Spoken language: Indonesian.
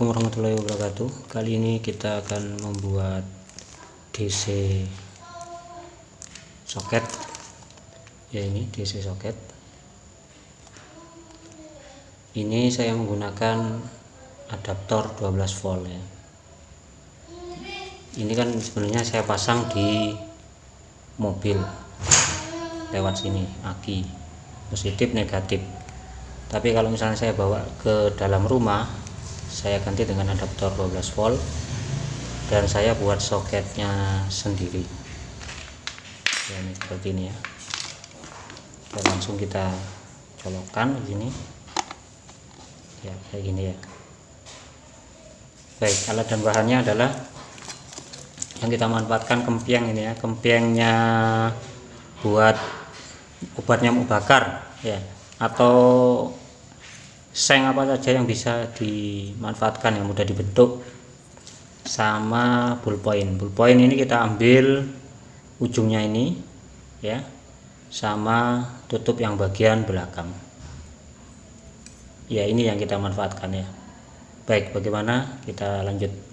Assalamualaikum warahmatullahi wabarakatuh. Kali ini kita akan membuat DC soket. Ya ini DC soket. Ini saya menggunakan adaptor 12 volt ya. Ini kan sebenarnya saya pasang di mobil lewat sini aki. Positif negatif. Tapi kalau misalnya saya bawa ke dalam rumah saya ganti dengan adaptor 12 volt dan saya buat soketnya sendiri. Ya ini seperti ini ya. Dan langsung kita colokkan di sini. Ya kayak gini ya. Baik alat dan bahannya adalah yang kita manfaatkan kempiang ini ya. Kempiangnya buat obat nyamuk bakar ya. Atau seng apa saja yang bisa dimanfaatkan yang mudah dibentuk sama bullpoint. Bullpoint ini kita ambil ujungnya ini ya sama tutup yang bagian belakang. Ya ini yang kita manfaatkan ya. Baik bagaimana? Kita lanjut